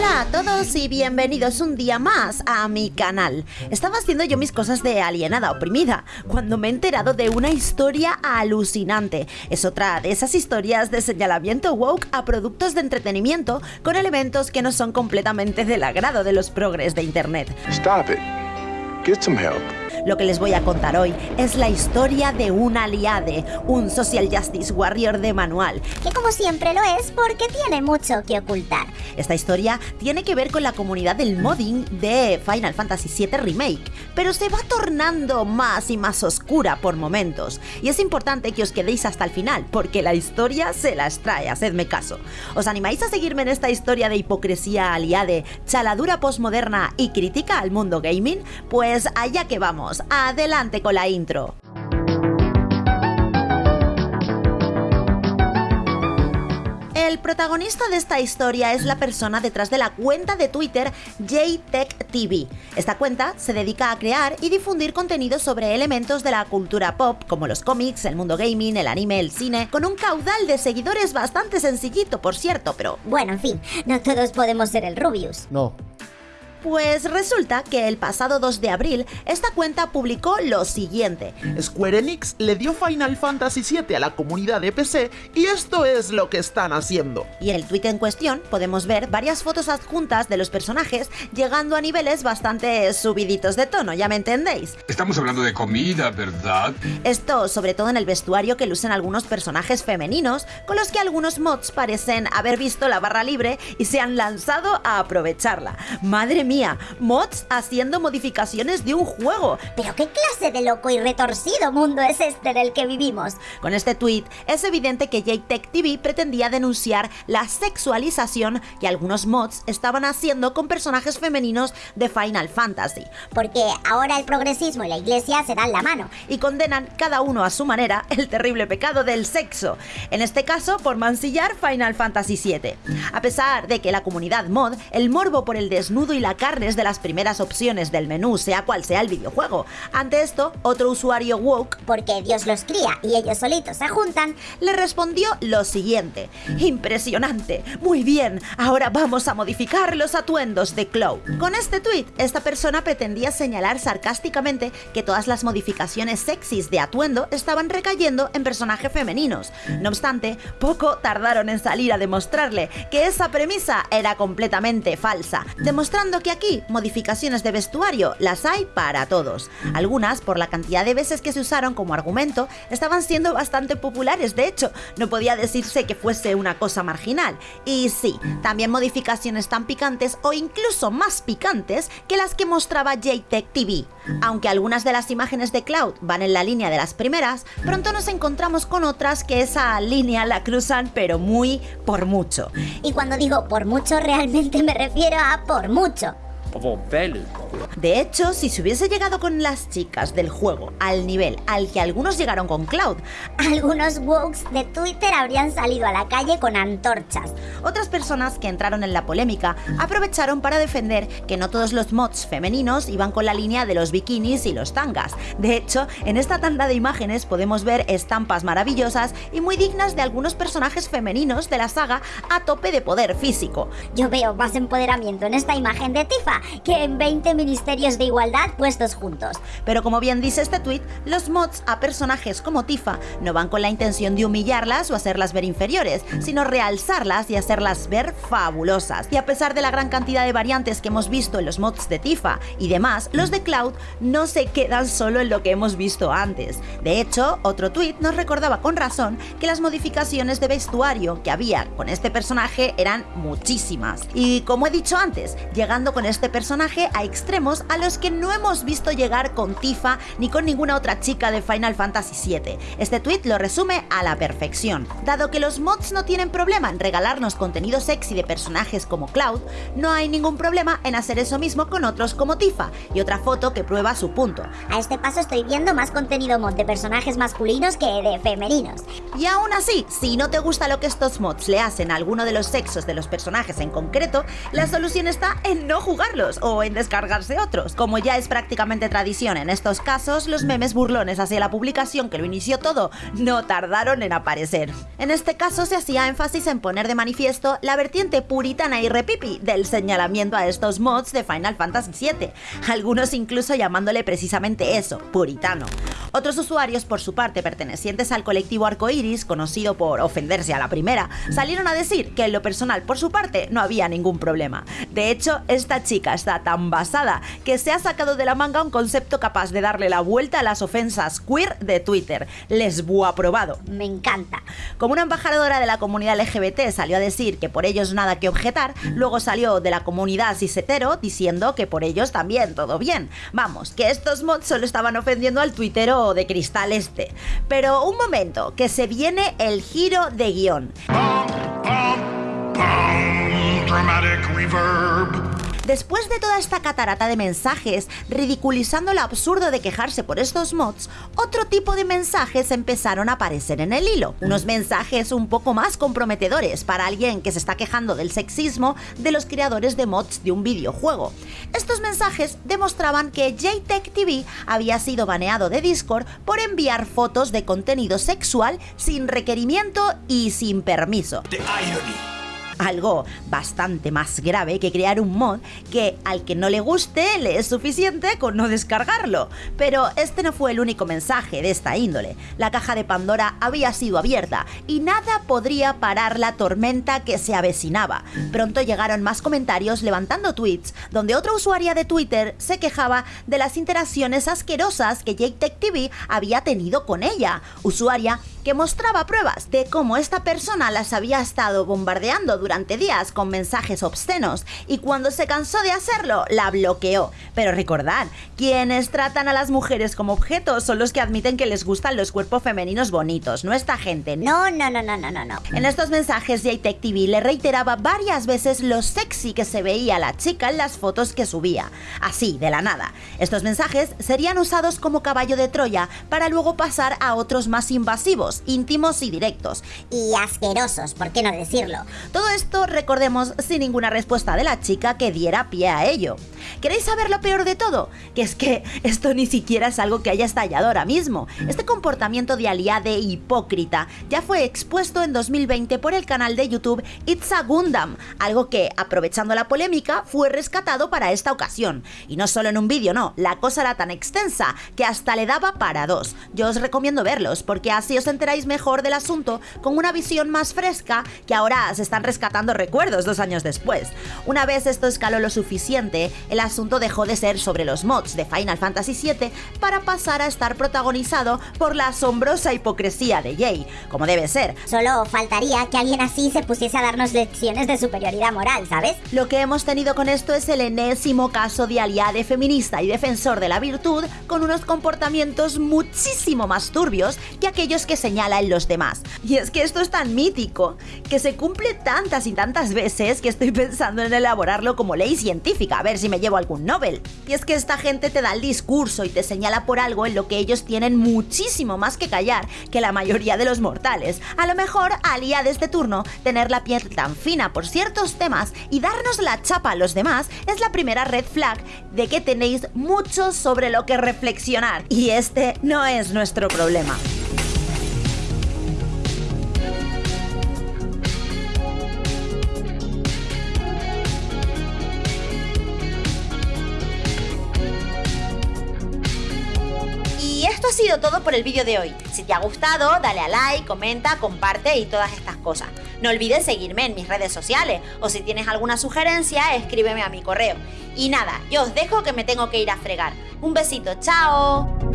Hola a todos y bienvenidos un día más a mi canal. Estaba haciendo yo mis cosas de alienada oprimida cuando me he enterado de una historia alucinante. Es otra de esas historias de señalamiento woke a productos de entretenimiento con elementos que no son completamente del agrado de los progres de internet. Stop it. Get some help. Lo que les voy a contar hoy es la historia de un aliade, un social justice warrior de manual. Que como siempre lo es porque tiene mucho que ocultar. Esta historia tiene que ver con la comunidad del modding de Final Fantasy VII Remake, pero se va tornando más y más oscura por momentos. Y es importante que os quedéis hasta el final, porque la historia se las trae, hacedme caso. ¿Os animáis a seguirme en esta historia de hipocresía aliade, chaladura postmoderna y crítica al mundo gaming? Pues allá que vamos, adelante con la intro. El protagonista de esta historia es la persona detrás de la cuenta de Twitter JTechTV. Esta cuenta se dedica a crear y difundir contenido sobre elementos de la cultura pop, como los cómics, el mundo gaming, el anime, el cine, con un caudal de seguidores bastante sencillito, por cierto, pero... Bueno, en fin, no todos podemos ser el Rubius. No. Pues resulta que el pasado 2 de abril esta cuenta publicó lo siguiente. Square Enix le dio Final Fantasy VII a la comunidad de PC y esto es lo que están haciendo. Y en el tweet en cuestión podemos ver varias fotos adjuntas de los personajes llegando a niveles bastante subiditos de tono, ya me entendéis. Estamos hablando de comida, ¿verdad? Esto sobre todo en el vestuario que lucen algunos personajes femeninos con los que algunos mods parecen haber visto la barra libre y se han lanzado a aprovecharla. Madre mía, mods haciendo modificaciones de un juego. Pero qué clase de loco y retorcido mundo es este en el que vivimos. Con este tweet es evidente que JTech TV pretendía denunciar la sexualización que algunos mods estaban haciendo con personajes femeninos de Final Fantasy. Porque ahora el progresismo y la iglesia se dan la mano. y condenan cada uno a su manera el terrible pecado del sexo, en este caso por mancillar Final Fantasy VII. A pesar de que la comunidad mod, el morbo por el desnudo y la carne es de las primeras opciones del menú, sea cual sea el videojuego. Ante esto, otro usuario woke Porque Dios los cría y ellos solitos se juntan. le respondió lo siguiente. Impresionante. Muy bien, ahora vamos a modificar los atuendos de Cloud. Con este tweet, esta persona pretendía señalar sarcásticamente que todas las modificaciones sexys de atuendo estaban recayendo en personajes femeninos. No obstante, poco tardaron en salir a demostrarle que esa premisa era completamente falsa, demostrando que aquí modificaciones de vestuario las hay para todos. Algunas, por la cantidad de veces que se usaron como argumento, estaban siendo bastante populares, de hecho, no podía decirse que fuese una cosa marginal. Y sí, también modificaciones tan picantes o incluso más picantes que las que mostraba JTech TV. Aunque algunas de las imágenes de Cloud van en la línea de las primeras, pronto nos encontramos con otras que esa línea la cruzan pero muy por mucho. Y cuando digo por mucho, realmente me refiero a por mucho. De hecho, si se hubiese llegado con las chicas del juego al nivel al que algunos llegaron con Cloud, Algunos wokes de Twitter habrían salido a la calle con antorchas. otras personas que entraron en la polémica aprovecharon para defender que no todos los mods femeninos iban con la línea de los bikinis y los tangas. De hecho, en esta tanda de imágenes podemos ver estampas maravillosas y muy dignas de algunos personajes femeninos de la saga a tope de poder físico. Yo veo más empoderamiento en esta imagen de Tifa que en 20 ministerios de igualdad puestos juntos. Pero como bien dice este tweet, los mods a personajes como Tifa no van con la intención de humillarlas o hacerlas ver inferiores, sino realzarlas y hacerlas ver fabulosas. Y a pesar de la gran cantidad de variantes que hemos visto en los mods de Tifa y demás, los de Cloud no se quedan solo en lo que hemos visto antes. De hecho, otro tweet nos recordaba con razón que las modificaciones de vestuario que había con este personaje eran muchísimas. Y como he dicho antes, llegando con este personaje a extremos a los que no hemos visto llegar con Tifa ni con ninguna otra chica de Final Fantasy VII. Este tweet lo resume a la perfección. Dado que los mods no tienen problema en regalarnos contenido sexy de personajes como Cloud, no hay ningún problema en hacer eso mismo con otros como Tifa, y otra foto que prueba su punto. A este paso estoy viendo más contenido mod de personajes masculinos que de femeninos. Y aún así, si no te gusta lo que estos mods le hacen a alguno de los sexos de los personajes en concreto, la solución está en no jugarlos o en descargar inventarse otros. Como ya es prácticamente tradición en estos casos, los memes burlones hacia la publicación que lo inició todo no tardaron en aparecer. En este caso se hacía énfasis en poner de manifiesto la vertiente puritana y repipi del señalamiento a estos mods de Final Fantasy VII, algunos incluso llamándole precisamente eso, puritano. Otros usuarios, por su parte, pertenecientes al colectivo Arcoiris, conocido por ofenderse a la primera, salieron a decir que en lo personal, por su parte, no había ningún problema. De hecho, esta chica está tan basada que se ha sacado de la manga un concepto capaz de darle la vuelta a las ofensas queer de Twitter. Les aprobado. Me encanta. Como una embajadora de la comunidad LGBT salió a decir que por ellos nada que objetar, luego salió de la comunidad cisetero diciendo que por ellos también todo bien. Vamos, que estos mods solo estaban ofendiendo al tuitero de cristal este. Pero un momento, que se viene el giro de guion. Después de toda esta catarata de mensajes, ridiculizando lo absurdo de quejarse por estos mods, otro tipo de mensajes empezaron a aparecer en el hilo. Unos mensajes un poco más comprometedores para alguien que se está quejando del sexismo de los creadores de mods de un videojuego. Estos mensajes demostraban que JTech TV había sido baneado de Discord por enviar fotos de contenido sexual sin requerimiento y sin permiso algo bastante más grave que crear un mod que al que no le guste le es suficiente con no descargarlo. Pero este no fue el único mensaje de esta índole. La caja de Pandora había sido abierta y nada podría parar la tormenta que se avecinaba. Pronto llegaron más comentarios levantando tweets donde otra usuaria de Twitter se quejaba de las interacciones asquerosas que Jake TV había tenido con ella. Usuaria que mostraba pruebas de cómo esta persona las había estado bombardeando durante días con mensajes obscenos y cuando se cansó de hacerlo, la bloqueó. Pero recordad, quienes tratan a las mujeres como objetos son los que admiten que les gustan los cuerpos femeninos bonitos, no esta gente. No, no, no, no, no, no. no. En estos mensajes, JTech TV le reiteraba varias veces lo sexy que se veía la chica en las fotos que subía. Así, de la nada. Estos mensajes serían usados como caballo de Troya para luego pasar a otros más invasivos íntimos y directos. Y asquerosos, ¿por qué no decirlo? Todo esto, recordemos, sin ninguna respuesta de la chica que diera pie a ello. ¿Queréis saber lo peor de todo? Que es que esto ni siquiera es algo que haya estallado ahora mismo. Este comportamiento de aliade hipócrita ya fue expuesto en 2020 por el canal de YouTube It's a Gundam, algo que, aprovechando la polémica, fue rescatado para esta ocasión. Y no solo en un vídeo, no, la cosa era tan extensa que hasta le daba para dos. Yo os recomiendo verlos, porque así os enteráis mejor del asunto con una visión más fresca que ahora se están rescatando recuerdos dos años después. Una vez esto escaló lo suficiente, el asunto dejó de ser sobre los mods de Final Fantasy VII para pasar a estar protagonizado por la asombrosa hipocresía de Jay, como debe ser. Solo faltaría que alguien así se pusiese a darnos lecciones de superioridad moral, ¿sabes? Lo que hemos tenido con esto es el enésimo caso de aliade feminista y defensor de la virtud con unos comportamientos muchísimo más turbios que aquellos que señala en los demás. Y es que esto es tan mítico que se cumple y tantas veces que estoy pensando en elaborarlo como ley científica, a ver si me llevo algún Nobel. Y es que esta gente te da el discurso y te señala por algo en lo que ellos tienen muchísimo más que callar que la mayoría de los mortales. A lo mejor alía de este turno tener la piel tan fina por ciertos temas y darnos la chapa a los demás es la primera red flag de que tenéis mucho sobre lo que reflexionar. Y este no es nuestro problema. Todo por el vídeo de hoy. Si te ha gustado, dale a like, comenta, comparte y todas estas cosas. No olvides seguirme en mis redes sociales o si tienes alguna sugerencia, escríbeme a mi correo. Y nada, yo os dejo que me tengo que ir a fregar. Un besito, chao.